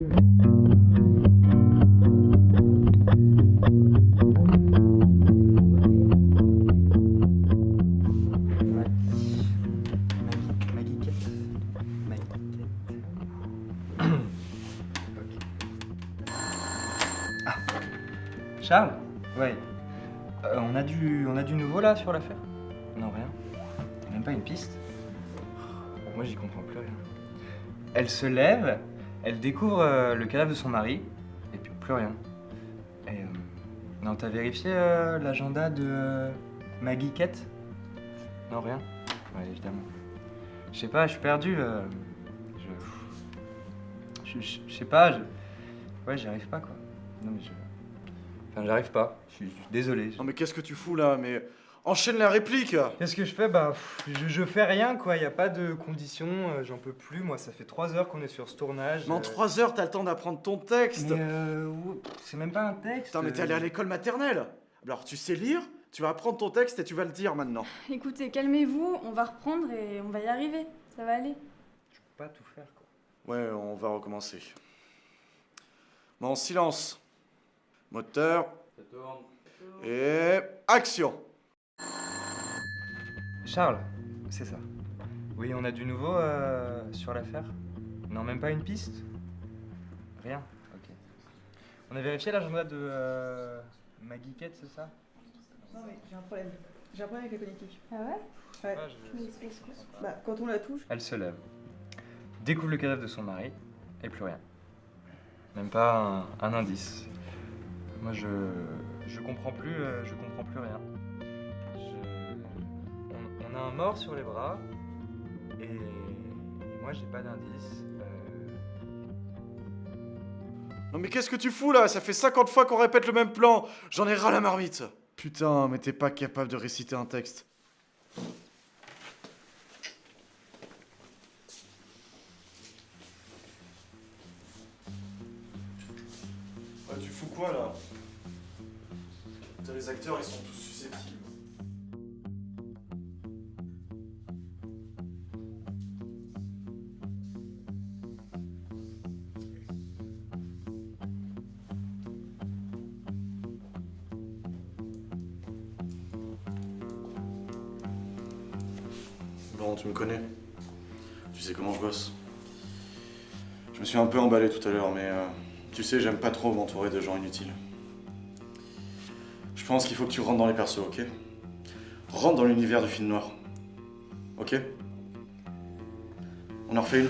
Charles Ouais. Euh, on, a du, on a du nouveau là sur l'affaire? Non, rien. Même pas une piste? Moi j'y comprends plus rien. Elle se lève, elle découvre euh, le cadavre de son mari, et puis plus rien. Et, euh, non, t'as vérifié euh, l'agenda de euh, Maggie Kate Non, rien? Ouais, évidemment. Je sais pas, je suis perdu. je... Je, sais pas, je... Ouais, j'y arrive pas, quoi. Non, mais je... Enfin, j'arrive pas. Je suis désolé. Non mais qu'est-ce que tu fous là? Mais enchaîne la réplique Qu'est-ce que je fais? Bah, pff, je, je fais rien, quoi. Y a pas de conditions. euh, J'en peux plus. Moi, ça fait trois heures qu'on est sur ce tournage. Mais en euh, 3 heures, t'as le temps d'apprendre ton texte Mais euh, c'est même pas un texte. Putain, mais t'es allé à euh, l'école maternelle Alors, tu sais lire Tu vas apprendre ton texte et tu vas le dire maintenant. Écoutez, calmez-vous, on va reprendre et on va y arriver. Ça va aller. Je peux pas tout faire, quoi. Ouais, on va recommencer. Bon, silence. Moteur. Et action Charles, c'est ça. Oui, on a du nouveau euh, sur l'affaire Non, même pas une piste? Rien Ok. On a vérifié l'agenda de euh, Maggie Kate, c'est ça? Non mais j'ai un problème. J'ai un problème avec la connectique. Ah ouais? Ouais. Ah, je- Bah, quand on la touche, Elle se lève, découvre le cadavre de son mari, et plus rien. Même pas un, un indice. Moi, je, je comprends plus, euh, je comprends plus rien. Un mort sur les bras, et, et moi, j'ai pas d'indice. euh, Non mais qu'est-ce que tu fous là? Ça fait 50 fois qu'on répète le même plan J'en ai ras la marmite Putain, mais t'es pas capable de réciter un texte. Ouais, tu fous quoi là? Putain, les acteurs ils sont tous susceptibles. Bon, tu me connais. Tu sais comment je bosse. Je me suis un peu emballé tout à l'heure, mais euh, tu sais, j'aime pas trop m'entourer de gens inutiles. Je pense qu'il faut que tu rentres dans les persos, ok? Rentre dans l'univers du film noir. Ok? On en refait une?